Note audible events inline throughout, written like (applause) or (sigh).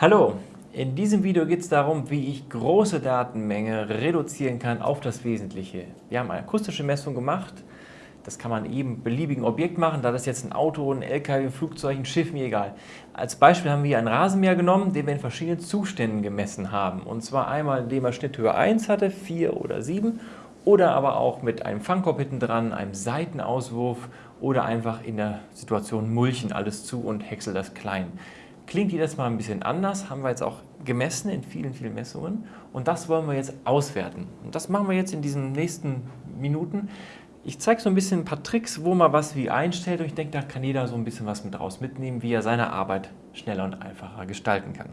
Hallo, in diesem Video geht es darum, wie ich große Datenmenge reduzieren kann auf das Wesentliche. Wir haben eine akustische Messung gemacht. Das kann man eben beliebigen Objekt machen, da das jetzt ein Auto, ein LKW, ein Flugzeug, ein Schiff, mir egal. Als Beispiel haben wir einen Rasenmäher genommen, den wir in verschiedenen Zuständen gemessen haben. Und zwar einmal, indem er Schnitthöhe 1 hatte, 4 oder 7 oder aber auch mit einem Fangkorb hinten dran, einem Seitenauswurf oder einfach in der Situation mulchen alles zu und häcksel das klein. Klingt jedes Mal ein bisschen anders, haben wir jetzt auch gemessen in vielen, vielen Messungen und das wollen wir jetzt auswerten. Und das machen wir jetzt in diesen nächsten Minuten. Ich zeige so ein bisschen ein paar Tricks, wo man was wie einstellt und ich denke, da kann jeder so ein bisschen was mit raus mitnehmen, wie er seine Arbeit schneller und einfacher gestalten kann.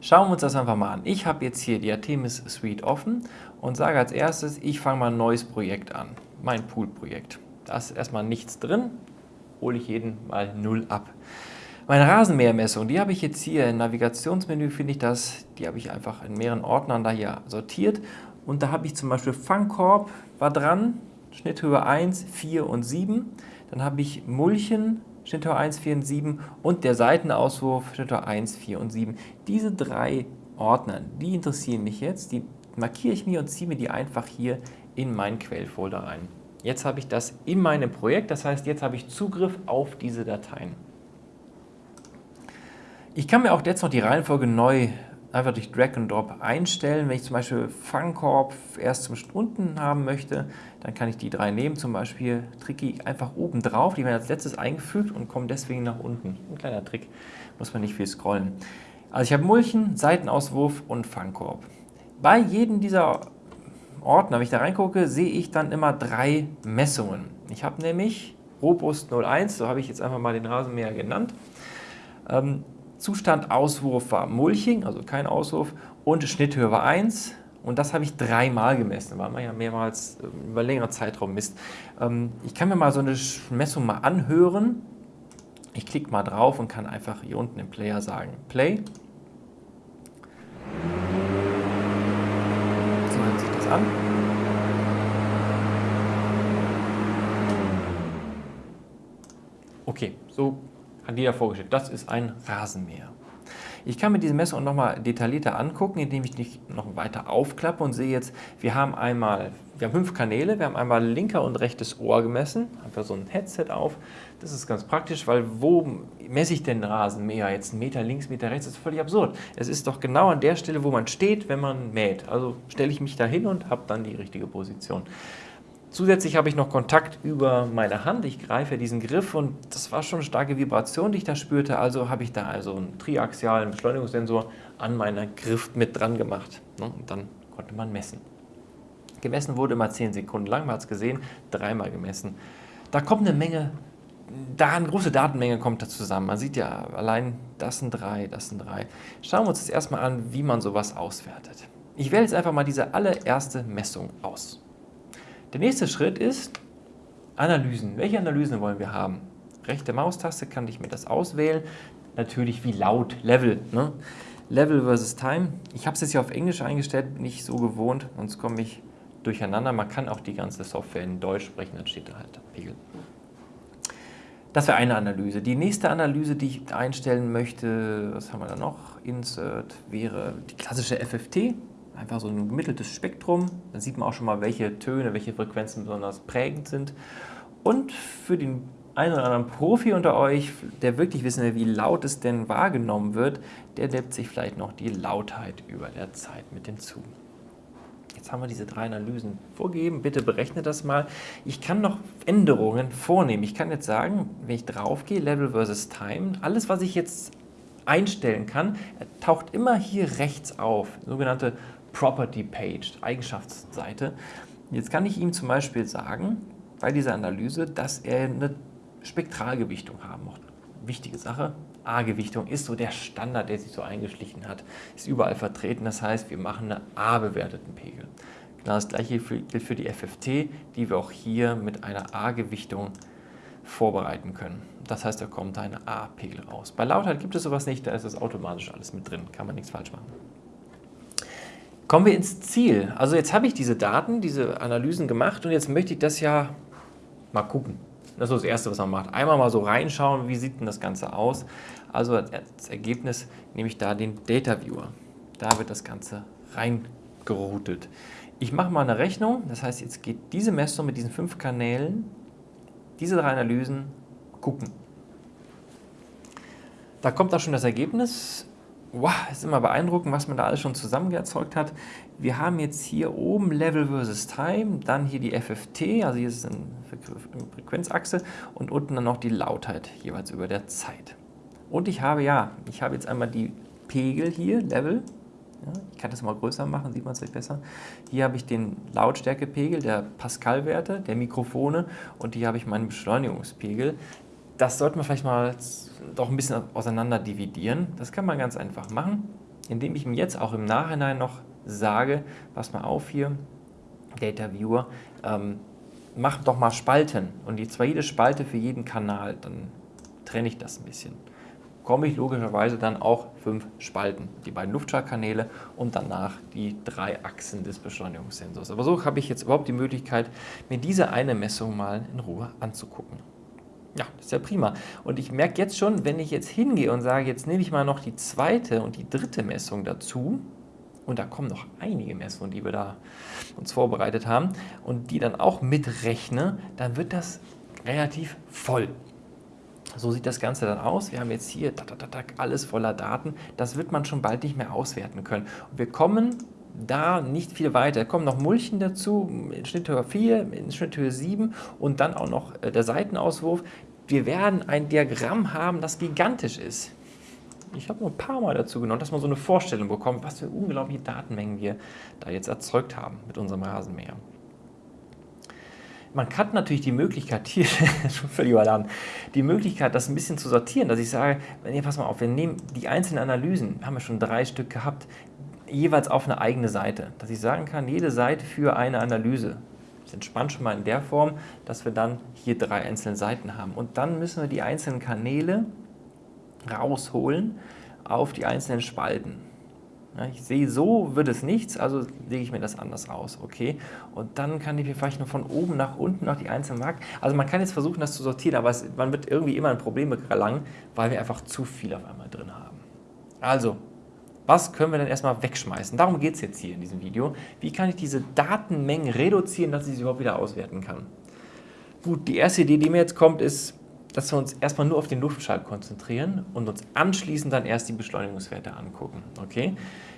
Schauen wir uns das einfach mal an. Ich habe jetzt hier die Artemis Suite offen und sage als erstes, ich fange mal ein neues Projekt an, mein Pool-Projekt. Da ist erstmal nichts drin, hole ich jeden mal 0 ab. Meine Rasenmähermessung, die habe ich jetzt hier im Navigationsmenü, finde ich das, die habe ich einfach in mehreren Ordnern da hier sortiert. Und da habe ich zum Beispiel Fangkorb war dran, Schnitthöhe 1, 4 und 7. Dann habe ich Mulchen, Schnitthöhe 1, 4 und 7 und der Seitenauswurf, Schnitthöhe 1, 4 und 7. Diese drei Ordner, die interessieren mich jetzt, die markiere ich mir und ziehe mir die einfach hier in meinen Quellfolder rein. Jetzt habe ich das in meinem Projekt, das heißt, jetzt habe ich Zugriff auf diese Dateien. Ich kann mir auch jetzt noch die Reihenfolge neu einfach durch Drag and Drop einstellen. Wenn ich zum Beispiel Fangkorb erst zum unten haben möchte, dann kann ich die drei nehmen, zum Beispiel Tricky einfach oben drauf, die werden als letztes eingefügt und kommen deswegen nach unten. Ein kleiner Trick, muss man nicht viel scrollen. Also ich habe Mulchen, Seitenauswurf und Fangkorb. Bei jedem dieser Ordner, wenn ich da reingucke, sehe ich dann immer drei Messungen. Ich habe nämlich Robust 01, so habe ich jetzt einfach mal den Rasenmäher genannt. Ähm, Zustand Auswurf war Mulching, also kein Auswurf, und Schnitthöhe war 1. Und das habe ich dreimal gemessen, weil man ja mehrmals ähm, über längere Zeitraum misst. Ähm, ich kann mir mal so eine Messung mal anhören. Ich klicke mal drauf und kann einfach hier unten im Player sagen, Play. So hört sich das an. Okay, so hat jeder vorgestellt. Das ist ein Rasenmäher. Ich kann mir diese Messung nochmal detaillierter angucken, indem ich die noch weiter aufklappe und sehe jetzt, wir haben einmal, wir haben fünf Kanäle, wir haben einmal linker und rechtes Ohr gemessen, einfach so ein Headset auf. Das ist ganz praktisch, weil wo messe ich denn Rasenmäher? Jetzt einen Meter links, Meter rechts, das ist völlig absurd. Es ist doch genau an der Stelle, wo man steht, wenn man mäht. Also stelle ich mich da hin und habe dann die richtige Position. Zusätzlich habe ich noch Kontakt über meine Hand. Ich greife diesen Griff und das war schon eine starke Vibration, die ich da spürte. Also habe ich da also einen triaxialen Beschleunigungssensor an meiner Griff mit dran gemacht. Ne? Und dann konnte man messen. Gemessen wurde immer 10 Sekunden lang, man hat es gesehen, dreimal gemessen. Da kommt eine Menge, da eine große Datenmenge kommt da zusammen. Man sieht ja allein, das sind drei, das sind drei. Schauen wir uns das erstmal an, wie man sowas auswertet. Ich wähle jetzt einfach mal diese allererste Messung aus. Der nächste Schritt ist Analysen. Welche Analysen wollen wir haben? Rechte Maustaste kann ich mir das auswählen. Natürlich wie laut, Level. Ne? Level versus Time. Ich habe es jetzt hier auf Englisch eingestellt, bin ich so gewohnt, sonst komme ich durcheinander. Man kann auch die ganze Software in Deutsch sprechen, dann steht da halt Pegel. Das wäre eine Analyse. Die nächste Analyse, die ich einstellen möchte, was haben wir da noch? Insert wäre die klassische FFT einfach so ein gemitteltes Spektrum. Da sieht man auch schon mal, welche Töne, welche Frequenzen besonders prägend sind. Und für den einen oder anderen Profi unter euch, der wirklich wissen will, wie laut es denn wahrgenommen wird, der nimmt sich vielleicht noch die Lautheit über der Zeit mit hinzu. Jetzt haben wir diese drei Analysen vorgegeben. Bitte berechne das mal. Ich kann noch Änderungen vornehmen. Ich kann jetzt sagen, wenn ich drauf gehe, Level versus Time, alles, was ich jetzt einstellen kann, taucht immer hier rechts auf, sogenannte Property Page, Eigenschaftsseite. Jetzt kann ich ihm zum Beispiel sagen, bei dieser Analyse, dass er eine Spektralgewichtung haben muss. Wichtige Sache, A-Gewichtung ist so der Standard, der sich so eingeschlichen hat, ist überall vertreten. Das heißt, wir machen einen A-bewerteten Pegel. Genau das gleiche gilt für die FFT, die wir auch hier mit einer A-Gewichtung vorbereiten können. Das heißt, da kommt ein A-Pegel raus. Bei Lautheit gibt es sowas nicht, da ist es automatisch alles mit drin, kann man nichts falsch machen. Kommen wir ins Ziel. Also jetzt habe ich diese Daten, diese Analysen gemacht und jetzt möchte ich das ja mal gucken. Das ist das Erste, was man macht. Einmal mal so reinschauen, wie sieht denn das Ganze aus. Also als Ergebnis nehme ich da den Data Viewer. Da wird das Ganze reingeroutet. Ich mache mal eine Rechnung, das heißt, jetzt geht diese Messung mit diesen fünf Kanälen, diese drei Analysen gucken. Da kommt auch schon das Ergebnis. Wow, ist immer beeindruckend, was man da alles schon zusammen erzeugt hat. Wir haben jetzt hier oben Level versus Time, dann hier die FFT, also hier ist eine Frequenzachse und unten dann noch die Lautheit, jeweils über der Zeit. Und ich habe, ja, ich habe jetzt einmal die Pegel hier, Level, ja, ich kann das mal größer machen, sieht man es vielleicht besser. Hier habe ich den Lautstärkepegel der Pascal-Werte, der Mikrofone und hier habe ich meinen Beschleunigungspegel. Das sollte man vielleicht mal doch ein bisschen auseinander dividieren. Das kann man ganz einfach machen, indem ich mir jetzt auch im Nachhinein noch sage, pass mal auf hier, Data Viewer, ähm, mach doch mal Spalten und die zwar jede Spalte für jeden Kanal, dann trenne ich das ein bisschen komme ich logischerweise dann auch fünf Spalten, die beiden Luftschallkanäle und danach die drei Achsen des Beschleunigungssensors. Aber so habe ich jetzt überhaupt die Möglichkeit, mir diese eine Messung mal in Ruhe anzugucken. Ja, das ist ja prima. Und ich merke jetzt schon, wenn ich jetzt hingehe und sage, jetzt nehme ich mal noch die zweite und die dritte Messung dazu, und da kommen noch einige Messungen, die wir da uns vorbereitet haben, und die dann auch mitrechne, dann wird das relativ voll. So sieht das Ganze dann aus. Wir haben jetzt hier alles voller Daten. Das wird man schon bald nicht mehr auswerten können. Und wir kommen da nicht viel weiter. Da kommen noch Mulchen dazu, in Schnitthöhe 4, in Schnitthöhe 7 und dann auch noch äh, der Seitenauswurf. Wir werden ein Diagramm haben, das gigantisch ist. Ich habe nur ein paar Mal dazu genommen, dass man so eine Vorstellung bekommt, was für unglaubliche Datenmengen wir da jetzt erzeugt haben mit unserem Rasenmäher. Man hat natürlich die Möglichkeit, (laughs) hier schon völlig überladen, die Möglichkeit, das ein bisschen zu sortieren, dass ich sage, nee, pass mal auf, wir nehmen die einzelnen Analysen, haben wir schon drei Stück gehabt, jeweils auf eine eigene Seite. Dass ich sagen kann, jede Seite für eine Analyse. Das entspannt schon mal in der Form, dass wir dann hier drei einzelne Seiten haben. Und dann müssen wir die einzelnen Kanäle rausholen auf die einzelnen Spalten. Ja, ich sehe, so wird es nichts, also lege ich mir das anders aus, okay? Und dann kann ich mir vielleicht nur von oben nach unten noch die einzelnen Marken, also man kann jetzt versuchen, das zu sortieren, aber es, man wird irgendwie immer ein Problem gelangen, weil wir einfach zu viel auf einmal drin haben. Also, was können wir denn erstmal wegschmeißen? Darum geht es jetzt hier in diesem Video. Wie kann ich diese Datenmengen reduzieren, dass ich sie überhaupt wieder auswerten kann? Gut, die erste Idee, die mir jetzt kommt, ist, dass wir uns erstmal nur auf den Luftschall konzentrieren und uns anschließend dann erst die Beschleunigungswerte angucken. Okay?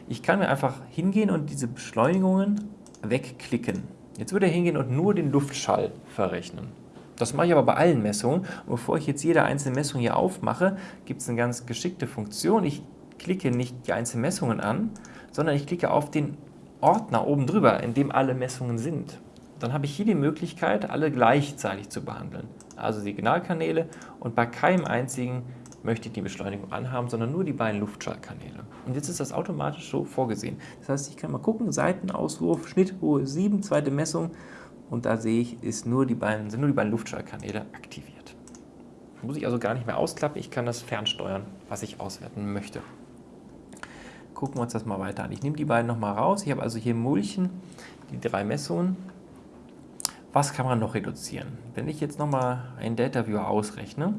Ich kann mir einfach hingehen und diese Beschleunigungen wegklicken. Jetzt würde er hingehen und nur den Luftschall verrechnen. Das mache ich aber bei allen Messungen. Und bevor ich jetzt jede einzelne Messung hier aufmache, gibt es eine ganz geschickte Funktion. Ich klicke nicht die einzelnen Messungen an, sondern ich klicke auf den Ordner oben drüber, in dem alle Messungen sind. Dann habe ich hier die Möglichkeit, alle gleichzeitig zu behandeln also Signalkanäle und bei keinem einzigen möchte ich die Beschleunigung anhaben, sondern nur die beiden Luftschallkanäle. Und jetzt ist das automatisch so vorgesehen. Das heißt, ich kann mal gucken, Seitenauswurf, Schnitthohe 7, zweite Messung und da sehe ich, ist nur die beiden, sind nur die beiden Luftschallkanäle aktiviert. Muss ich also gar nicht mehr ausklappen, ich kann das fernsteuern, was ich auswerten möchte. Gucken wir uns das mal weiter an. Ich nehme die beiden nochmal raus. Ich habe also hier Mulchen, die drei Messungen was kann man noch reduzieren? Wenn ich jetzt nochmal einen Data Viewer ausrechne,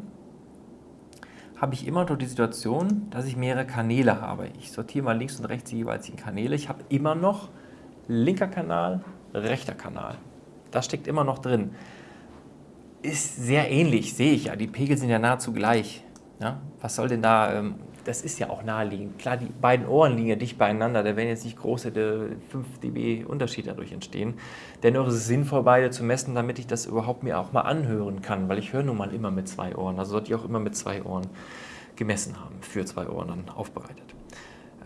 habe ich immer noch die Situation, dass ich mehrere Kanäle habe. Ich sortiere mal links und rechts die Kanäle. Ich habe immer noch linker Kanal, rechter Kanal. Das steckt immer noch drin. Ist sehr ähnlich, sehe ich ja. Die Pegel sind ja nahezu gleich. Ja? Was soll denn da ähm, das ist ja auch naheliegend. Klar, die beiden Ohren liegen ja dicht beieinander, da werden jetzt nicht große 5 dB Unterschied dadurch entstehen. Dennoch ist es sinnvoll, beide zu messen, damit ich das überhaupt mir auch mal anhören kann, weil ich höre nun mal immer mit zwei Ohren. Also sollte ich auch immer mit zwei Ohren gemessen haben, für zwei Ohren dann aufbereitet.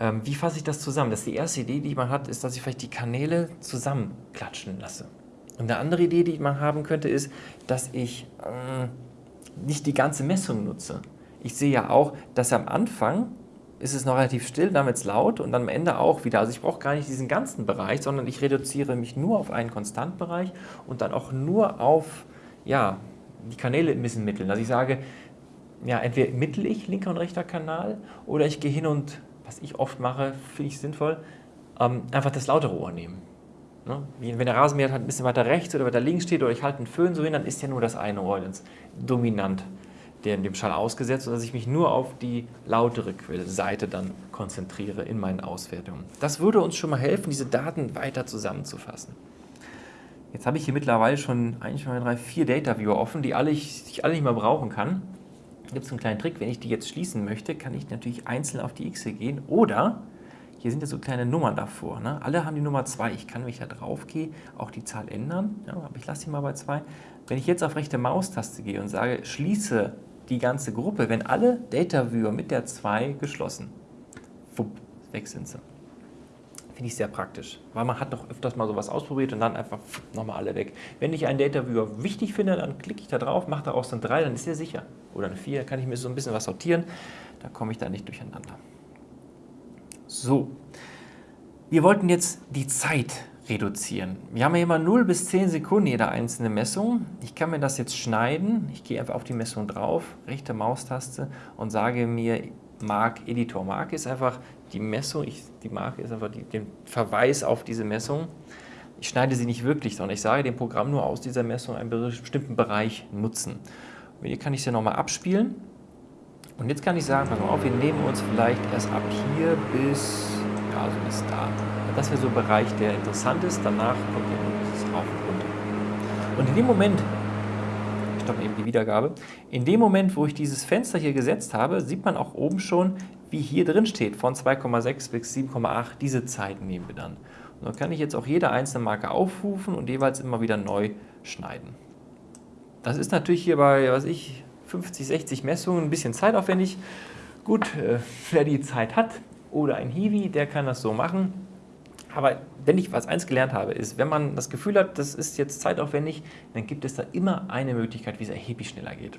Ähm, wie fasse ich das zusammen? Das ist die erste Idee, die man hat, ist, dass ich vielleicht die Kanäle zusammenklatschen lasse. Und eine andere Idee, die man haben könnte, ist, dass ich äh, nicht die ganze Messung nutze, ich sehe ja auch, dass am Anfang ist es noch relativ still, dann wird es laut und dann am Ende auch wieder. Also ich brauche gar nicht diesen ganzen Bereich, sondern ich reduziere mich nur auf einen Konstantbereich und dann auch nur auf ja, die Kanäle ein bisschen mitteln. Also ich sage, ja, entweder mittel ich linker und rechter Kanal oder ich gehe hin und, was ich oft mache, finde ich sinnvoll, ähm, einfach das lautere Ohr nehmen. Ne? Wenn der Rasenmäher halt ein bisschen weiter rechts oder weiter links steht oder ich halte einen Föhn so hin, dann ist ja nur das eine Ohr dominant dem Schall ausgesetzt, sodass ich mich nur auf die lautere Quellseite dann konzentriere in meinen Auswertungen. Das würde uns schon mal helfen, diese Daten weiter zusammenzufassen. Jetzt habe ich hier mittlerweile schon 1, 2, 3, 4 Data Viewer offen, die alle ich, ich alle nicht mehr brauchen kann. Da gibt es einen kleinen Trick, wenn ich die jetzt schließen möchte, kann ich natürlich einzeln auf die X gehen oder hier sind ja so kleine Nummern davor. Ne? Alle haben die Nummer 2. Ich kann, wenn ich da drauf gehe, auch die Zahl ändern. Ja, aber ich lasse die mal bei 2. Wenn ich jetzt auf rechte Maustaste gehe und sage, schließe die ganze Gruppe, wenn alle Data Viewer mit der 2 geschlossen, wupp, weg sind sie. Finde ich sehr praktisch, weil man hat doch öfters mal sowas ausprobiert und dann einfach nochmal alle weg. Wenn ich einen Data Viewer wichtig finde, dann klicke ich da drauf, mache daraus dann 3, dann ist er sicher. Oder eine 4, kann ich mir so ein bisschen was sortieren, da komme ich da nicht durcheinander. So, wir wollten jetzt die Zeit reduzieren. Wir haben ja immer 0 bis 10 Sekunden jede einzelne Messung. Ich kann mir das jetzt schneiden. Ich gehe einfach auf die Messung drauf, rechte Maustaste und sage mir Mark Editor. Mark ist einfach die Messung, ich, die Marke ist einfach den Verweis auf diese Messung. Ich schneide sie nicht wirklich, sondern ich sage dem Programm nur aus dieser Messung einen bestimmten Bereich nutzen. Und hier kann ich sie nochmal abspielen und jetzt kann ich sagen, pass mal auf, wir nehmen uns vielleicht erst ab hier bis, ja, so bis da. Das wäre so ein Bereich, der interessant ist. Danach kommt das rauf und runter. Und in dem Moment, ich stoppe eben die Wiedergabe, in dem Moment, wo ich dieses Fenster hier gesetzt habe, sieht man auch oben schon, wie hier drin steht, von 2,6 bis 7,8, diese Zeiten nehmen wir dann. Und dann kann ich jetzt auch jede einzelne Marke aufrufen und jeweils immer wieder neu schneiden. Das ist natürlich hier bei, was ich, 50, 60 Messungen, ein bisschen zeitaufwendig. Gut, äh, wer die Zeit hat oder ein Hiwi, der kann das so machen. Aber wenn ich was eins gelernt habe, ist, wenn man das Gefühl hat, das ist jetzt zeitaufwendig, dann gibt es da immer eine Möglichkeit, wie es erheblich schneller geht.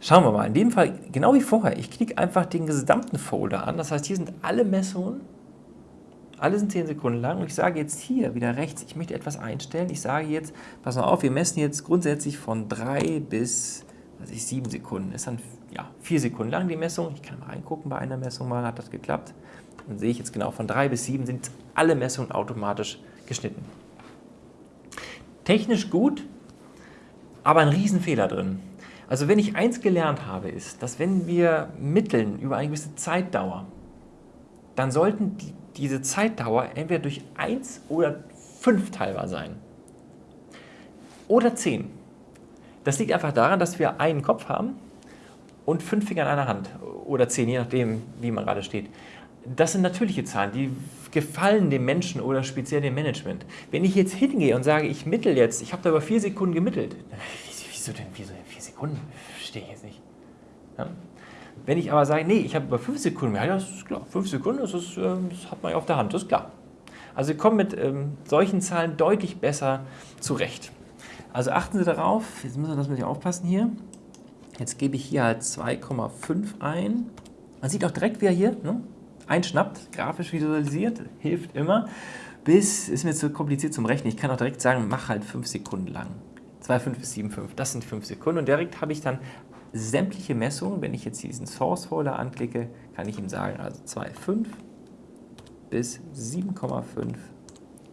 Schauen wir mal, in dem Fall, genau wie vorher, ich klicke einfach den gesamten Folder an. Das heißt, hier sind alle Messungen, alle sind 10 Sekunden lang und ich sage jetzt hier wieder rechts, ich möchte etwas einstellen. Ich sage jetzt, pass mal auf, wir messen jetzt grundsätzlich von 3 bis was ich, sieben Sekunden. Ist dann ja, vier Sekunden lang die Messung. Ich kann mal reingucken bei einer Messung mal, hat das geklappt. Dann sehe ich jetzt genau, von drei bis sieben sind alle Messungen automatisch geschnitten. Technisch gut, aber ein Riesenfehler drin. Also wenn ich eins gelernt habe, ist, dass wenn wir mitteln über eine gewisse Zeitdauer, dann sollten die, diese Zeitdauer entweder durch eins oder fünf teilbar sein. Oder zehn. Das liegt einfach daran, dass wir einen Kopf haben und fünf Finger in einer Hand oder zehn, je nachdem, wie man gerade steht. Das sind natürliche Zahlen, die gefallen dem Menschen oder speziell dem Management. Wenn ich jetzt hingehe und sage, ich mittel jetzt, ich habe da über vier Sekunden gemittelt, wieso denn, wieso denn vier Sekunden? Verstehe ich jetzt nicht. Ja? Wenn ich aber sage, nee, ich habe über fünf Sekunden, ja, das ist klar, fünf Sekunden, das, ist, ähm, das hat man ja auf der Hand, das ist klar. Also wir kommen mit ähm, solchen Zahlen deutlich besser zurecht. Also achten Sie darauf, jetzt müssen wir das mit aufpassen hier. Jetzt gebe ich hier halt 2,5 ein. Man sieht auch direkt, wie er hier ne, einschnappt, grafisch visualisiert, hilft immer. Bis, ist mir zu kompliziert zum Rechnen, ich kann auch direkt sagen, mach halt 5 Sekunden lang. 2,5 bis 7,5, das sind 5 Sekunden. Und direkt habe ich dann sämtliche Messungen, wenn ich jetzt diesen Source Folder anklicke, kann ich ihm sagen, also 2,5 bis 7,5,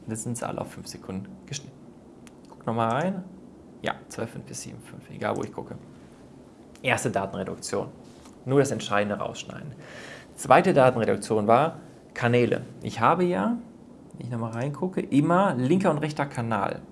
das sind alle auf 5 Sekunden geschnitten nochmal rein. Ja, 12,5 bis 7,5, egal wo ich gucke. Erste Datenreduktion. Nur das Entscheidende rausschneiden. Zweite Datenreduktion war Kanäle. Ich habe ja, wenn ich nochmal reingucke, immer linker und rechter Kanal.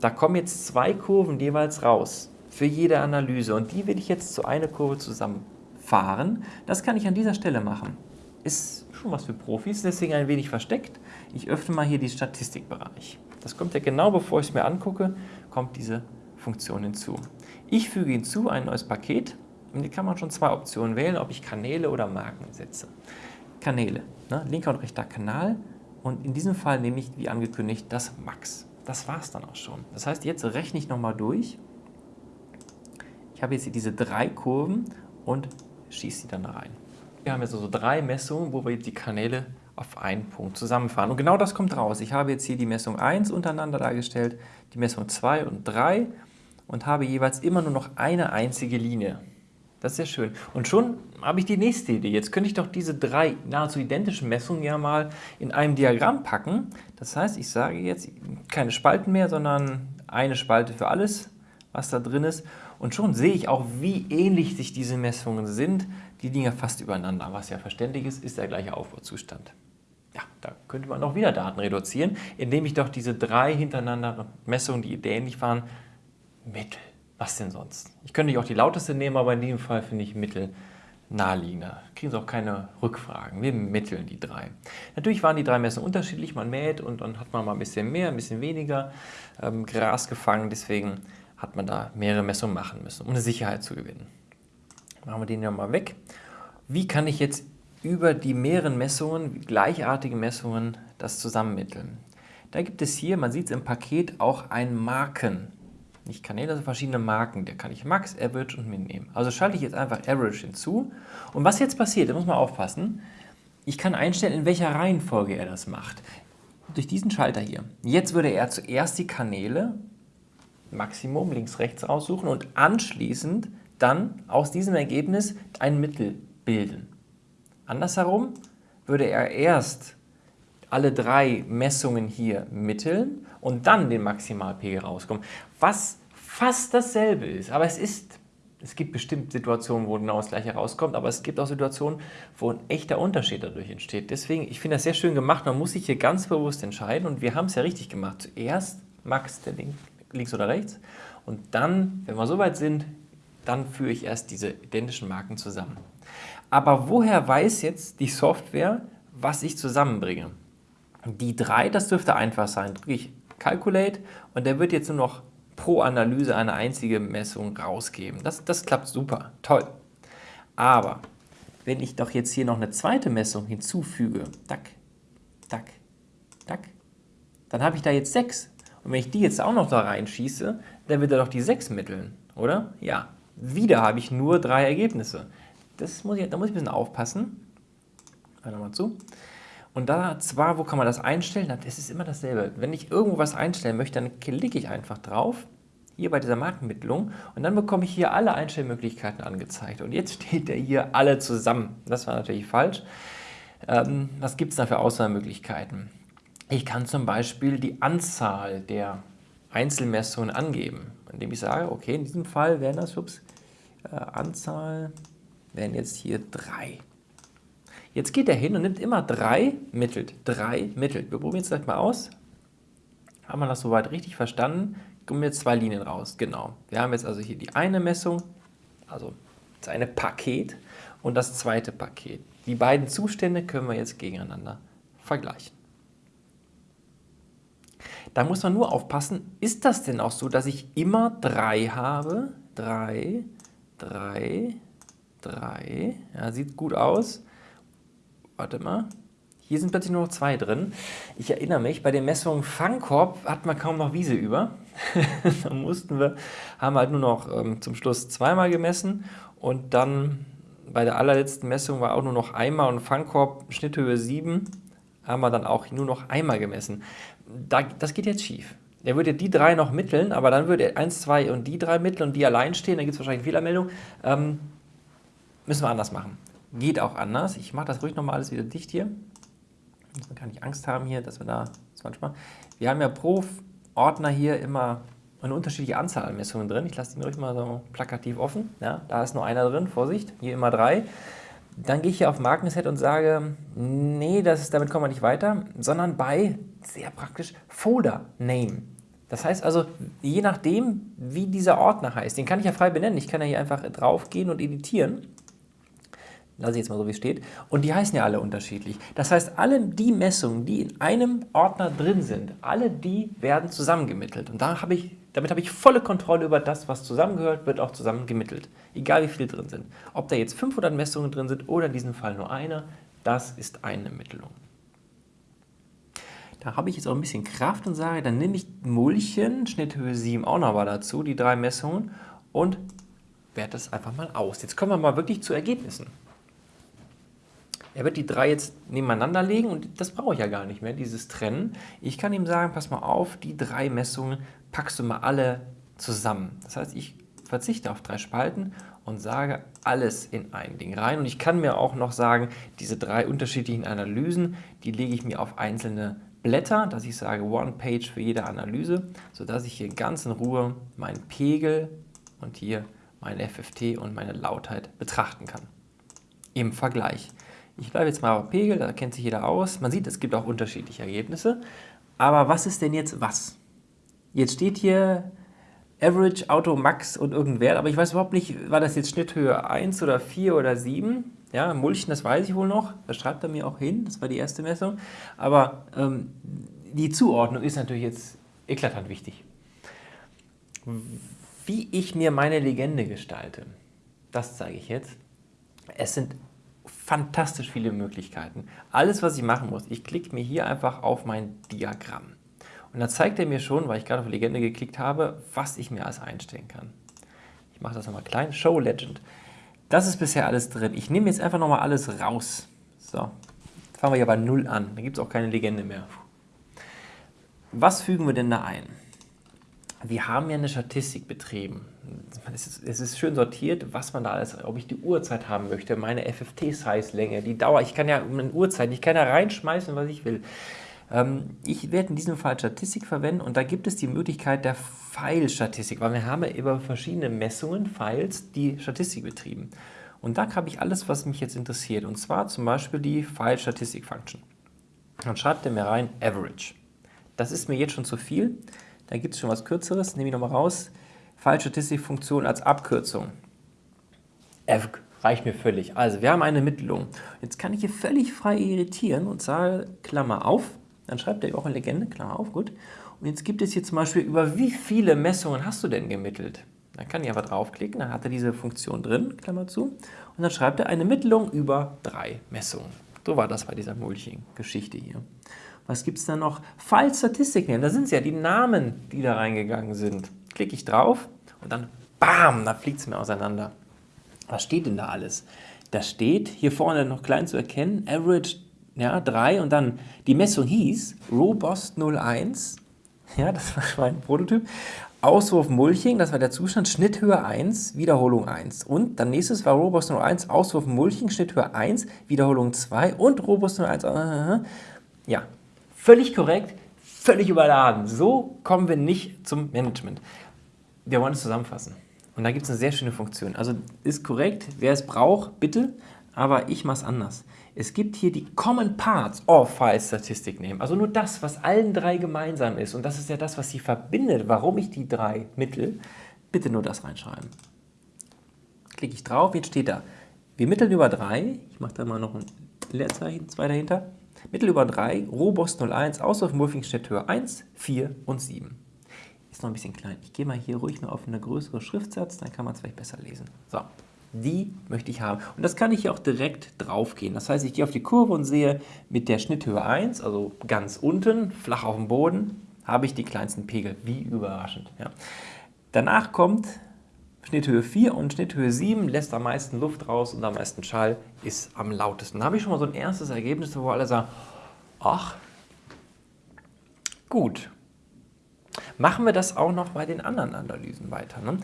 Da kommen jetzt zwei Kurven jeweils raus für jede Analyse und die will ich jetzt zu einer Kurve zusammenfahren. Das kann ich an dieser Stelle machen. Ist schon was für Profis, deswegen ein wenig versteckt. Ich öffne mal hier den Statistikbereich. Das kommt ja genau bevor ich es mir angucke, kommt diese Funktion hinzu. Ich füge hinzu ein neues Paket und hier kann man schon zwei Optionen wählen, ob ich Kanäle oder Marken setze. Kanäle, ne? linker und rechter Kanal und in diesem Fall nehme ich, wie angekündigt, das Max. Das war es dann auch schon. Das heißt, jetzt rechne ich nochmal durch. Ich habe jetzt hier diese drei Kurven und schieße sie dann rein. Wir haben jetzt also drei Messungen, wo wir die Kanäle auf einen Punkt zusammenfahren. Und genau das kommt raus. Ich habe jetzt hier die Messung 1 untereinander dargestellt, die Messung 2 und 3 und habe jeweils immer nur noch eine einzige Linie. Das ist sehr schön. Und schon habe ich die nächste Idee. Jetzt könnte ich doch diese drei nahezu identischen Messungen ja mal in einem Diagramm packen. Das heißt, ich sage jetzt keine Spalten mehr, sondern eine Spalte für alles, was da drin ist. Und schon sehe ich auch, wie ähnlich sich diese Messungen sind. Die liegen ja fast übereinander. Was ja verständlich ist, ist der gleiche Aufbauzustand. Ja, da könnte man auch wieder Daten reduzieren, indem ich doch diese drei hintereinander Messungen, die ähnlich waren, mittel. Was denn sonst? Ich könnte auch die lauteste nehmen, aber in diesem Fall finde ich Mittel naheliegender. Kriegen Sie auch keine Rückfragen. Wir mitteln die drei. Natürlich waren die drei Messungen unterschiedlich. Man mäht und dann hat man mal ein bisschen mehr, ein bisschen weniger ähm, Gras gefangen. Deswegen hat man da mehrere Messungen machen müssen, um eine Sicherheit zu gewinnen. Machen wir den ja mal weg. Wie kann ich jetzt über die mehreren Messungen, gleichartige Messungen, das zusammenmitteln? Da gibt es hier, man sieht es im Paket, auch ein Marken nicht Kanäle, also verschiedene Marken. Da kann ich Max, Average und Min nehmen. Also schalte ich jetzt einfach Average hinzu. Und was jetzt passiert, da muss man aufpassen, ich kann einstellen, in welcher Reihenfolge er das macht. Durch diesen Schalter hier. Jetzt würde er zuerst die Kanäle, Maximum, links, rechts aussuchen und anschließend dann aus diesem Ergebnis ein Mittel bilden. Andersherum würde er erst alle drei Messungen hier mitteln und dann den Maximalpegel rauskommen. Was fast dasselbe ist, aber es ist, es gibt bestimmt Situationen, wo genau das gleiche rauskommt, aber es gibt auch Situationen, wo ein echter Unterschied dadurch entsteht. Deswegen, ich finde das sehr schön gemacht, man muss sich hier ganz bewusst entscheiden und wir haben es ja richtig gemacht. Zuerst Max, der Link, links oder rechts und dann, wenn wir soweit sind, dann führe ich erst diese identischen Marken zusammen. Aber woher weiß jetzt die Software, was ich zusammenbringe? Die 3, das dürfte einfach sein. Drücke ich Calculate und der wird jetzt nur noch pro Analyse eine einzige Messung rausgeben. Das, das klappt super, toll. Aber wenn ich doch jetzt hier noch eine zweite Messung hinzufüge, tack, tack, tack, dann habe ich da jetzt 6. Und wenn ich die jetzt auch noch da reinschieße, dann wird er doch die 6 mitteln, oder? Ja, wieder habe ich nur drei Ergebnisse. Das muss ich, da muss ich ein bisschen aufpassen. Hör nochmal zu. Und da zwar, wo kann man das einstellen? Das ist immer dasselbe. Wenn ich irgendwo was einstellen möchte, dann klicke ich einfach drauf, hier bei dieser Markenmittlung, und dann bekomme ich hier alle Einstellmöglichkeiten angezeigt. Und jetzt steht der hier alle zusammen. Das war natürlich falsch. Ähm, was gibt es da für Auswahlmöglichkeiten? Ich kann zum Beispiel die Anzahl der Einzelmessungen angeben, indem ich sage, okay, in diesem Fall wären das, ups, äh, Anzahl wären jetzt hier drei. Jetzt geht er hin und nimmt immer drei, mittelt, drei, mittelt. Wir probieren es gleich mal aus. Haben wir das soweit richtig verstanden? Kommen jetzt zwei Linien raus, genau. Wir haben jetzt also hier die eine Messung, also das eine Paket und das zweite Paket. Die beiden Zustände können wir jetzt gegeneinander vergleichen. Da muss man nur aufpassen, ist das denn auch so, dass ich immer drei habe? Drei, drei, drei. Ja, sieht gut aus warte mal, hier sind plötzlich nur noch zwei drin. Ich erinnere mich, bei den Messungen Fangkorb hat man kaum noch Wiese über. (laughs) da mussten wir, haben halt nur noch ähm, zum Schluss zweimal gemessen und dann bei der allerletzten Messung war auch nur noch einmal und Fangkorb Schnitthöhe 7 haben wir dann auch nur noch einmal gemessen. Da, das geht jetzt schief. Er würde die drei noch mitteln, aber dann würde er 1, 2 und die drei mitteln und die allein stehen, dann gibt es wahrscheinlich eine Fehlermeldung. Ähm, müssen wir anders machen. Geht auch anders. Ich mache das ruhig nochmal alles wieder dicht hier. Man kann nicht Angst haben hier, dass wir da das manchmal. Wir haben ja pro Ordner hier immer eine unterschiedliche Anzahl an Messungen drin. Ich lasse den ruhig mal so plakativ offen. Ja, da ist nur einer drin, Vorsicht, hier immer drei. Dann gehe ich hier auf Markenset und sage, nee, das ist, damit kommen wir nicht weiter, sondern bei, sehr praktisch, Folder Name. Das heißt also, je nachdem, wie dieser Ordner heißt, den kann ich ja frei benennen. Ich kann ja hier einfach drauf gehen und editieren lasse ich jetzt mal so wie es steht, und die heißen ja alle unterschiedlich. Das heißt, alle die Messungen, die in einem Ordner drin sind, alle die werden zusammengemittelt. Und da habe ich, damit habe ich volle Kontrolle über das, was zusammengehört, wird auch zusammengemittelt. Egal wie viele drin sind. Ob da jetzt 500 Messungen drin sind oder in diesem Fall nur eine, das ist eine Mittelung. Da habe ich jetzt auch ein bisschen Kraft und sage, dann nehme ich Mulchen, Schnitthöhe 7 auch noch mal dazu, die drei Messungen, und werte das einfach mal aus. Jetzt kommen wir mal wirklich zu Ergebnissen. Er wird die drei jetzt nebeneinander legen und das brauche ich ja gar nicht mehr, dieses Trennen. Ich kann ihm sagen, pass mal auf, die drei Messungen packst du mal alle zusammen. Das heißt, ich verzichte auf drei Spalten und sage alles in ein Ding rein. Und ich kann mir auch noch sagen, diese drei unterschiedlichen Analysen, die lege ich mir auf einzelne Blätter, dass ich sage One Page für jede Analyse, sodass ich hier ganz in Ruhe meinen Pegel und hier meine FFT und meine Lautheit betrachten kann. Im Vergleich. Ich bleibe jetzt mal auf Pegel, da kennt sich jeder aus. Man sieht, es gibt auch unterschiedliche Ergebnisse. Aber was ist denn jetzt was? Jetzt steht hier Average, Auto, Max und irgendein Wert, aber ich weiß überhaupt nicht, war das jetzt Schnitthöhe 1 oder 4 oder 7? Ja, Mulchen, das weiß ich wohl noch, das schreibt er mir auch hin, das war die erste Messung. Aber ähm, die Zuordnung ist natürlich jetzt eklatant wichtig. Wie ich mir meine Legende gestalte, das zeige ich jetzt. Es sind fantastisch viele Möglichkeiten. Alles, was ich machen muss, ich klicke mir hier einfach auf mein Diagramm. Und dann zeigt er mir schon, weil ich gerade auf Legende geklickt habe, was ich mir alles einstellen kann. Ich mache das nochmal klein. Show Legend. Das ist bisher alles drin. Ich nehme jetzt einfach nochmal alles raus. So, fangen wir hier bei 0 an. Da gibt es auch keine Legende mehr. Was fügen wir denn da ein? Wir haben ja eine Statistik betrieben. Es ist, es ist, schön sortiert, was man da alles, ob ich die Uhrzeit haben möchte, meine FFT-Size-Länge, die Dauer. Ich kann ja eine Uhrzeit, ich kann ja reinschmeißen, was ich will. Ähm, ich werde in diesem Fall Statistik verwenden und da gibt es die Möglichkeit der File-Statistik, weil wir haben ja über verschiedene Messungen, Files, die Statistik betrieben. Und da habe ich alles, was mich jetzt interessiert, und zwar zum Beispiel die File-Statistik-Function. Dann schreibt er mir rein Average. Das ist mir jetzt schon zu viel, da gibt es schon was Kürzeres, nehme ich nochmal raus. File-Statistik-Funktion als Abkürzung. Avg reicht mir völlig. Also wir haben eine Mittelung. Jetzt kann ich hier völlig frei irritieren und sage Klammer auf, dann schreibt er auch eine Legende, klar auf, gut. Und jetzt gibt es hier zum Beispiel, über wie viele Messungen hast du denn gemittelt? Dann kann ich einfach draufklicken, dann hat er diese Funktion drin, Klammer zu. Und dann schreibt er eine Mittelung über drei Messungen. So war das bei dieser Mulching-Geschichte hier. Was gibt es da noch? File-Statistik nehmen, da sind es ja die Namen, die da reingegangen sind. Klicke ich drauf und dann BAM, da fliegt es mir auseinander. Was steht denn da alles? Da steht hier vorne noch klein zu erkennen, Average ja, 3 und dann die Messung hieß Robost 01, ja, das war mein Prototyp, Auswurf Mulching, das war der Zustand, Schnitthöhe 1, Wiederholung 1. Und dann nächstes war Robost 01, Auswurf Mulching, Schnitthöhe 1, Wiederholung 2 und Robost 01. Ja, völlig korrekt, völlig überladen. So kommen wir nicht zum Management. Wir wollen es zusammenfassen. Und da gibt es eine sehr schöne Funktion. Also ist korrekt, wer es braucht, bitte, aber ich mache es anders. Es gibt hier die Common Parts of File Statistik nehmen, also nur das, was allen drei gemeinsam ist. Und das ist ja das, was sie verbindet, warum ich die drei mittel. Bitte nur das reinschreiben. Klicke ich drauf, jetzt steht da, wir mitteln über 3, ich mache da mal noch ein Leerzeichen, zwei dahinter, Mittel über 3, Robost 01, Auswurf Morphing Höhe 1, 4 und 7. Ist noch ein bisschen klein. Ich gehe mal hier ruhig noch auf eine größere Schriftsatz, dann kann man es vielleicht besser lesen. So, die möchte ich haben. Und das kann ich hier auch direkt drauf gehen. Das heißt, ich gehe auf die Kurve und sehe mit der Schnitthöhe 1, also ganz unten, flach auf dem Boden, habe ich die kleinsten Pegel. Wie überraschend. Ja. Danach kommt Schnitthöhe 4 und Schnitthöhe 7 lässt am meisten Luft raus und am meisten Schall ist am lautesten. Da habe ich schon mal so ein erstes Ergebnis, wo alle sagen, ach, gut. Machen wir das auch noch bei den anderen Analysen weiter. Ne?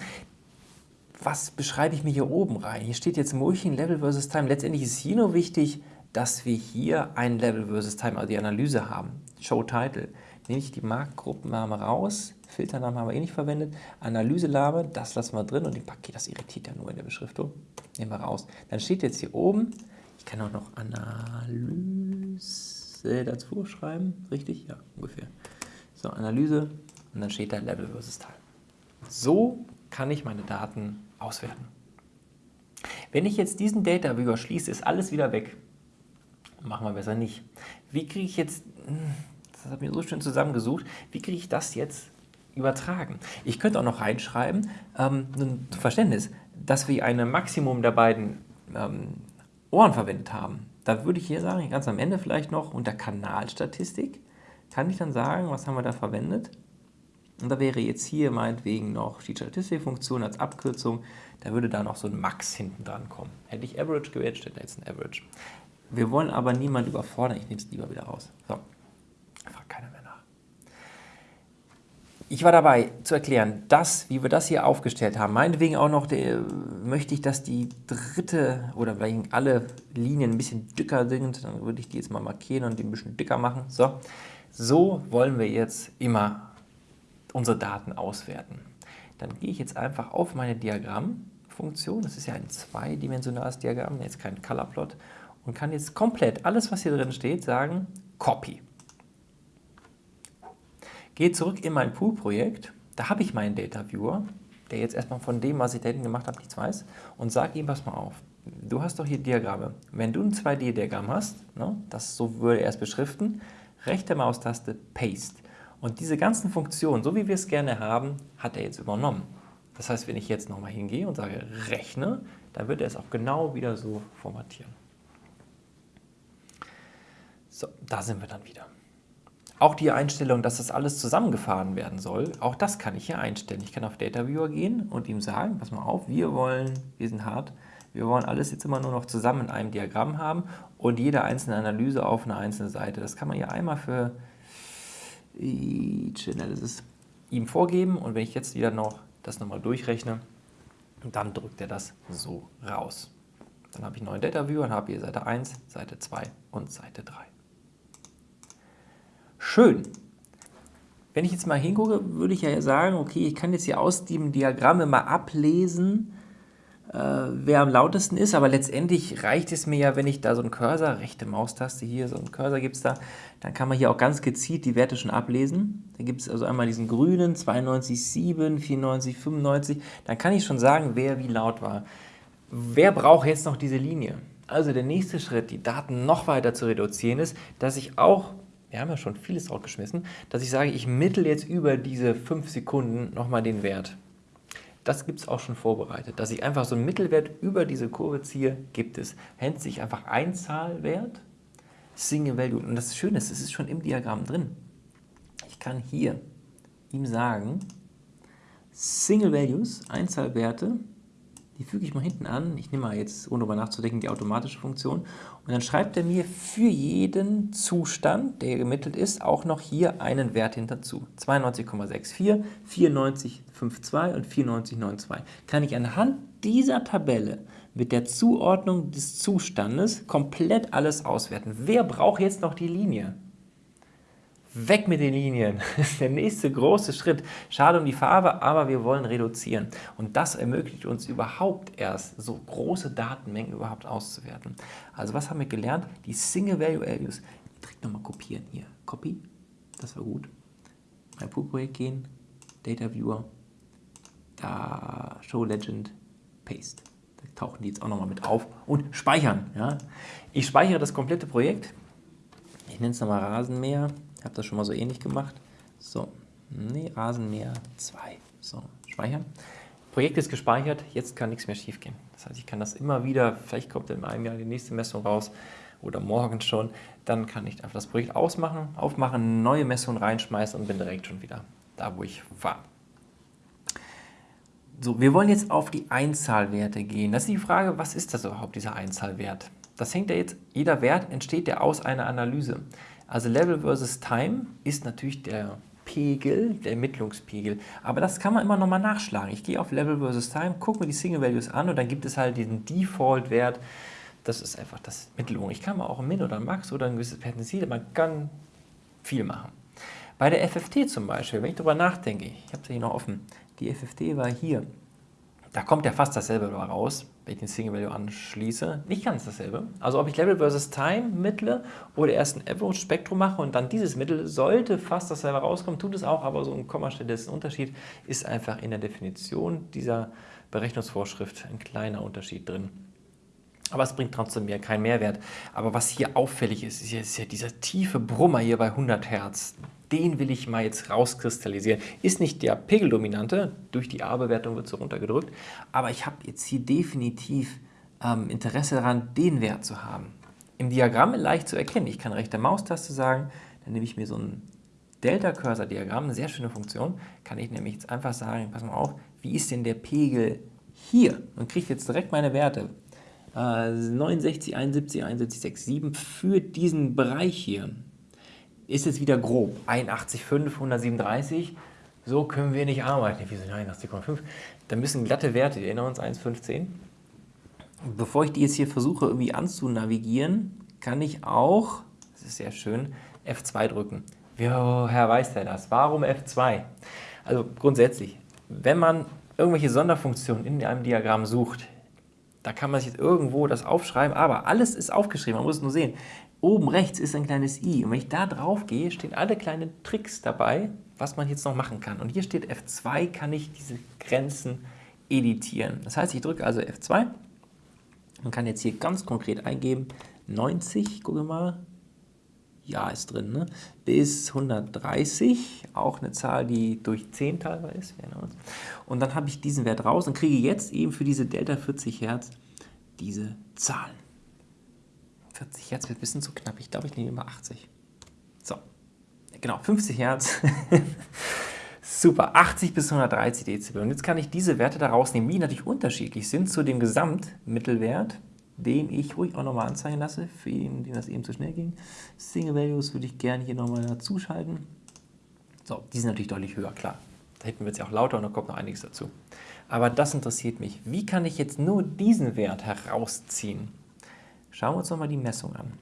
was beschreibe ich mir hier oben rein? Hier steht jetzt Mulching Level versus Time. Letztendlich ist hier nur wichtig, dass wir hier ein Level versus Time, also die Analyse haben. Show Title. Nehme ich die Marktgruppenname raus, Filternamen haben wir eh nicht verwendet, Analyselame, das lassen wir drin und die Paket, das irritiert ja nur in der Beschriftung, nehmen wir raus. Dann steht jetzt hier oben, ich kann auch noch Analyse dazu schreiben, richtig? Ja, ungefähr. So, Analyse und dann steht da Level versus Time. So kann ich meine Daten auswerten. Wenn ich jetzt diesen Data Viewer schließe, ist alles wieder weg. Machen wir besser nicht. Wie kriege ich jetzt, das hat mir so schön zusammengesucht, wie kriege ich das jetzt übertragen? Ich könnte auch noch reinschreiben, ähm, ein Verständnis, dass wir ein Maximum der beiden ähm, Ohren verwendet haben. Da würde ich hier sagen, ganz am Ende vielleicht noch unter Kanalstatistik, kann ich dann sagen, was haben wir da verwendet? Und da wäre jetzt hier meinetwegen noch die Statistikfunktion als Abkürzung, da würde da noch so ein Max hinten dran kommen. Hätte ich Average gewählt, steht da jetzt ein Average. Wir wollen aber niemanden überfordern, ich nehme es lieber wieder raus. So, fragt keiner mehr nach. Ich war dabei zu erklären, dass, wie wir das hier aufgestellt haben, meinetwegen auch noch, der, möchte ich, dass die dritte oder vielleicht alle Linien ein bisschen dicker sind, dann würde ich die jetzt mal markieren und die ein bisschen dicker machen. So, so wollen wir jetzt immer unsere Daten auswerten. Dann gehe ich jetzt einfach auf meine Diagrammfunktion, das ist ja ein zweidimensionales Diagramm, jetzt kein Colorplot, und kann jetzt komplett alles, was hier drin steht, sagen Copy. Gehe zurück in mein Pool-Projekt, da habe ich meinen Data Viewer, der jetzt erstmal von dem, was ich da hinten gemacht habe, nichts weiß, und sage ihm, pass mal auf, du hast doch hier Diagramme. Wenn du ein 2D-Diagramm hast, ne, das so würde er es beschriften, rechte Maustaste Paste. Und diese ganzen Funktionen, so wie wir es gerne haben, hat er jetzt übernommen. Das heißt, wenn ich jetzt nochmal hingehe und sage Rechne, dann wird er es auch genau wieder so formatieren. So, da sind wir dann wieder. Auch die Einstellung, dass das alles zusammengefahren werden soll, auch das kann ich hier einstellen. Ich kann auf Data Viewer gehen und ihm sagen, pass mal auf, wir wollen, wir sind hart, wir wollen alles jetzt immer nur noch zusammen in einem Diagramm haben und jede einzelne Analyse auf einer einzelnen Seite. Das kann man hier einmal für Each Analysis ihm vorgeben und wenn ich jetzt wieder noch das nochmal durchrechne, dann drückt er das so raus. Dann habe ich einen neuen Data Viewer und habe hier Seite 1, Seite 2 und Seite 3. Schön. Wenn ich jetzt mal hingucke, würde ich ja sagen, okay, ich kann jetzt hier aus dem Diagramm immer ablesen, äh, wer am lautesten ist, aber letztendlich reicht es mir ja, wenn ich da so einen Cursor, rechte Maustaste hier, so einen Cursor gibt es da, dann kann man hier auch ganz gezielt die Werte schon ablesen. Da gibt es also einmal diesen grünen, 92,7, 94, 95, dann kann ich schon sagen, wer wie laut war. Wer braucht jetzt noch diese Linie? Also der nächste Schritt, die Daten noch weiter zu reduzieren, ist, dass ich auch wir haben ja schon vieles rausgeschmissen, dass ich sage, ich mittel jetzt über diese 5 Sekunden nochmal den Wert. Das gibt es auch schon vorbereitet. Dass ich einfach so einen Mittelwert über diese Kurve ziehe, gibt es. Nennt sich einfach Einzahlwert, Single Value. Und das Schöne ist, es ist schon im Diagramm drin. Ich kann hier ihm sagen, Single Values, Einzahlwerte, die füge ich mal hinten an. Ich nehme mal jetzt, ohne darüber nachzudenken, die automatische Funktion. Und dann schreibt er mir für jeden Zustand, der gemittelt ist, auch noch hier einen Wert hinterzu. 92,64, 94,52 und 94,92. Kann ich anhand dieser Tabelle mit der Zuordnung des Zustandes komplett alles auswerten. Wer braucht jetzt noch die Linie? Weg mit den Linien. (laughs) Das ist der nächste große Schritt. Schade um die Farbe, aber wir wollen reduzieren. Und das ermöglicht uns überhaupt erst, so große Datenmengen überhaupt auszuwerten. Also was haben wir gelernt? Die Single Value Values. Direkt nochmal kopieren hier. Copy, das war gut. Mein Pool-Projekt gehen, Data Viewer, da Show Legend, Paste. Da tauchen die jetzt auch nochmal mit auf und speichern. Ja? Ich speichere das komplette Projekt. Ich nenne es nochmal Rasenmäher. Ich habe das schon mal so ähnlich gemacht. So, nee, Rasenmäher 2. So, speichern. Projekt ist gespeichert, jetzt kann nichts mehr schief gehen. Das heißt, ich kann das immer wieder, vielleicht kommt in einem Jahr die nächste Messung raus oder morgen schon, dann kann ich einfach das Projekt ausmachen, aufmachen, neue Messung reinschmeißen und bin direkt schon wieder da, wo ich war. So, wir wollen jetzt auf die Einzahlwerte gehen. Das ist die Frage, was ist das überhaupt, dieser Einzahlwert? Das hängt ja jetzt, jeder Wert entsteht ja aus einer Analyse. Also Level versus Time ist natürlich der Pegel, der Ermittlungspegel. Aber das kann man immer nochmal nachschlagen. Ich gehe auf Level versus Time, gucke mir die Single Values an und dann gibt es halt diesen Default-Wert. Das ist einfach das Mittelung. Ich kann mal auch ein Min oder ein Max oder ein gewisses Perzentil, man kann viel machen. Bei der FFT zum Beispiel, wenn ich darüber nachdenke, ich habe es hier noch offen, die FFT war hier. Da kommt ja fast dasselbe raus, wenn ich den Single Value anschließe. Nicht ganz dasselbe. Also ob ich Level versus Time mittle oder erst ein Average Spektrum mache und dann dieses Mittel, sollte fast dasselbe rauskommen, tut es auch, aber so ein Kommastelle ist ein Unterschied, ist einfach in der Definition dieser Berechnungsvorschrift ein kleiner Unterschied drin. Aber es bringt trotzdem mehr keinen Mehrwert. Aber was hier auffällig ist, ist ja, ist ja dieser tiefe Brummer hier bei 100 Hertz den will ich mal jetzt rauskristallisieren. Ist nicht der Pegeldominante, durch die A-Bewertung wird so runtergedrückt, aber ich habe jetzt hier definitiv ähm, Interesse daran, den Wert zu haben. Im Diagramm leicht zu erkennen. Ich kann rechte Maustaste sagen, dann nehme ich mir so ein Delta-Cursor-Diagramm, eine sehr schöne Funktion, kann ich nämlich jetzt einfach sagen, pass mal auf, wie ist denn der Pegel hier? Und kriege jetzt direkt meine Werte. Äh, 69, 71, 71, 6, 7 für diesen Bereich hier ist jetzt wieder grob. 81,5, 137, so können wir nicht arbeiten. Wieso, nein, 80,5. Da müssen glatte Werte, wir erinnern uns 1,15. Bevor ich die jetzt hier versuche irgendwie anzunavigieren, kann ich auch, das ist sehr schön, F2 drücken. Woher weiß der das? Warum F2? Also grundsätzlich, wenn man irgendwelche Sonderfunktionen in einem Diagramm sucht, da kann man sich jetzt irgendwo das aufschreiben, aber alles ist aufgeschrieben, man muss es nur sehen. Oben rechts ist ein kleines i und wenn ich da drauf gehe, stehen alle kleinen Tricks dabei, was man jetzt noch machen kann. Und hier steht F2, kann ich diese Grenzen editieren. Das heißt, ich drücke also F2 und kann jetzt hier ganz konkret eingeben, 90, gucke mal, ja ist drin, ne? bis 130, auch eine Zahl, die durch 10 teilbar ist. Und dann habe ich diesen Wert raus und kriege jetzt eben für diese Delta 40 Hertz diese Zahlen. 40 Hertz wird ein bisschen zu knapp, ich glaube, ich nehme immer 80. So, genau, 50 Hertz. (laughs) Super, 80 bis 130 Dezibel. Und jetzt kann ich diese Werte da rausnehmen, die natürlich unterschiedlich sind zu dem Gesamtmittelwert den ich ruhig auch nochmal anzeigen lasse, für ihn, den das eben zu schnell ging. Single Values würde ich gerne hier nochmal dazu schalten. So, die sind natürlich deutlich höher, klar. Da hinten wird es ja auch lauter und da kommt noch einiges dazu. Aber das interessiert mich. Wie kann ich jetzt nur diesen Wert herausziehen? Schauen wir uns nochmal die Messung an.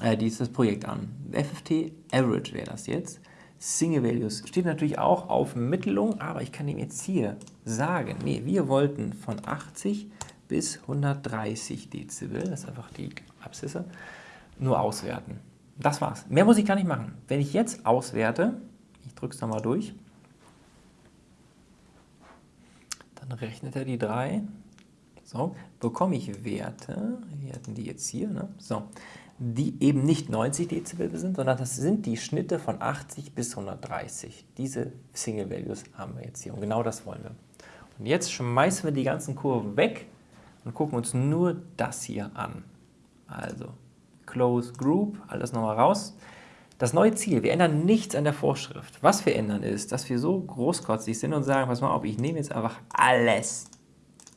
Äh, dieses Projekt an. FFT Average wäre das jetzt. Single Values steht natürlich auch auf Mittelung, aber ich kann ihm jetzt hier sagen, nee, wir wollten von 80 bis 130 Dezibel, das ist einfach die Abszisse, nur auswerten. Das war's. Mehr muss ich gar nicht machen. Wenn ich jetzt auswerte, ich drücke es nochmal durch, dann rechnet er die drei. So, bekomme ich Werte, wir hatten die jetzt hier, ne? so, die eben nicht 90 Dezibel sind, sondern das sind die Schnitte von 80 bis 130. Diese Single Values haben wir jetzt hier und genau das wollen wir. Und jetzt schmeißen wir die ganzen Kurven weg und gucken uns nur das hier an. Also Close Group, alles nochmal raus. Das neue Ziel, wir ändern nichts an der Vorschrift. Was wir ändern ist, dass wir so großkotzig sind und sagen, pass mal auf, ich nehme jetzt einfach alles,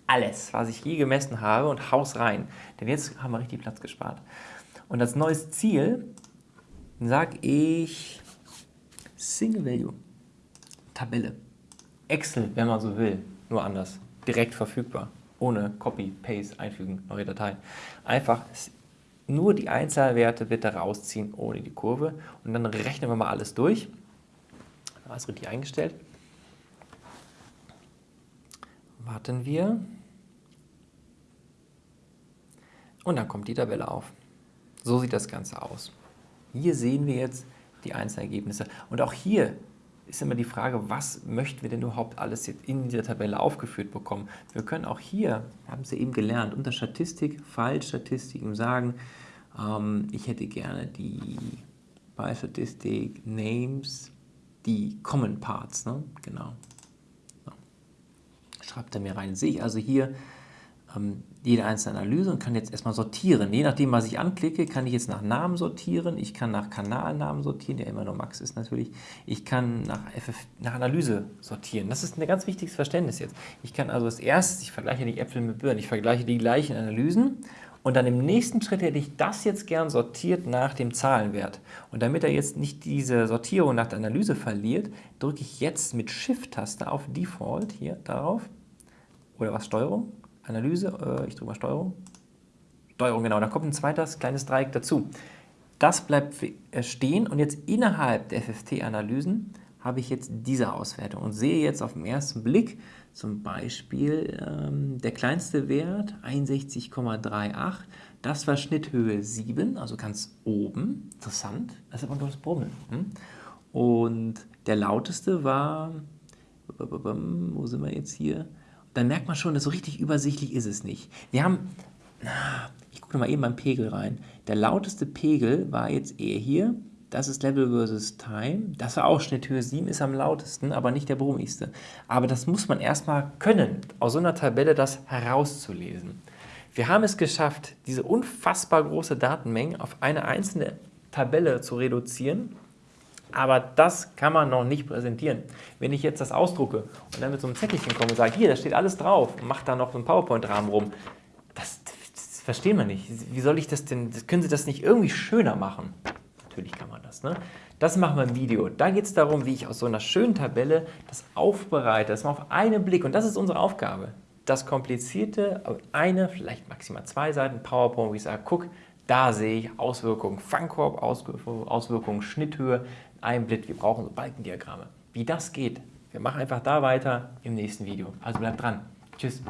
alles, was ich je gemessen habe und haus rein. Denn jetzt haben wir richtig Platz gespart. Und als neues Ziel sage ich Single Value, Tabelle. Excel, wenn man so will, nur anders, direkt verfügbar ohne Copy, Paste, einfügen, neue Datei. Einfach nur die Einzahlwerte bitte rausziehen ohne die Kurve und dann rechnen wir mal alles durch. Alles richtig eingestellt. Warten wir. Und dann kommt die Tabelle auf. So sieht das Ganze aus. Hier sehen wir jetzt die Einzelergebnisse. Und auch hier ist immer die Frage, was möchten wir denn überhaupt alles jetzt in dieser Tabelle aufgeführt bekommen. Wir können auch hier, haben Sie eben gelernt, unter Statistik, Fallstatistik sagen, ähm, ich hätte gerne die bei Statistik Names, die Common Parts, ne? genau. So. Schreibt er mir rein. Sehe ich also hier ähm, jede einzelne Analyse und kann jetzt erstmal sortieren. Je nachdem, was ich anklicke, kann ich jetzt nach Namen sortieren, ich kann nach Kanalnamen sortieren, der immer nur Max ist natürlich, ich kann nach, FF, nach Analyse sortieren. Das ist ein ganz wichtiges Verständnis jetzt. Ich kann also als erstes, ich vergleiche die Äpfel mit Birnen, ich vergleiche die gleichen Analysen und dann im nächsten Schritt hätte ich das jetzt gern sortiert nach dem Zahlenwert. Und damit er jetzt nicht diese Sortierung nach der Analyse verliert, drücke ich jetzt mit Shift-Taste auf Default hier darauf oder was Steuerung Analyse, äh, ich drücke mal Steuerung. Steuerung, genau, da kommt ein zweites kleines Dreieck dazu. Das bleibt stehen und jetzt innerhalb der FFT-Analysen habe ich jetzt diese Auswertung und sehe jetzt auf den ersten Blick zum Beispiel ähm, der kleinste Wert 61,38, das war Schnitthöhe 7, also ganz oben, interessant, das ist aber nur das Brummeln. Und der lauteste war, wo sind wir jetzt hier, dann merkt man schon, dass so richtig übersichtlich ist es nicht. Wir haben, ich gucke mal eben beim Pegel rein, der lauteste Pegel war jetzt eher hier, das ist Level versus Time, das war auch Schnitthöhe 7, ist am lautesten, aber nicht der brummigste. Aber das muss man erstmal können, aus so einer Tabelle das herauszulesen. Wir haben es geschafft, diese unfassbar große Datenmenge auf eine einzelne Tabelle zu reduzieren aber das kann man noch nicht präsentieren. Wenn ich jetzt das ausdrucke und dann mit so einem Zettelchen komme und sage, hier, da steht alles drauf und mache da noch so einen PowerPoint-Rahmen rum, das, das, verstehen wir nicht. Wie soll ich das denn, können Sie das nicht irgendwie schöner machen? natürlich kann man das. Ne? Das machen wir im Video. Da geht es darum, wie ich aus so einer schönen Tabelle das aufbereite, das mal auf einen Blick, und das ist unsere Aufgabe, das komplizierte, eine, vielleicht maximal zwei Seiten PowerPoint, wo ich sage, guck, da sehe ich Auswirkungen Fangkorb, Auswirkungen Schnitthöhe, ein Blick, wir brauchen so Balkendiagramme. Wie das geht, wir machen einfach da weiter im nächsten Video. Also bleibt dran. Tschüss.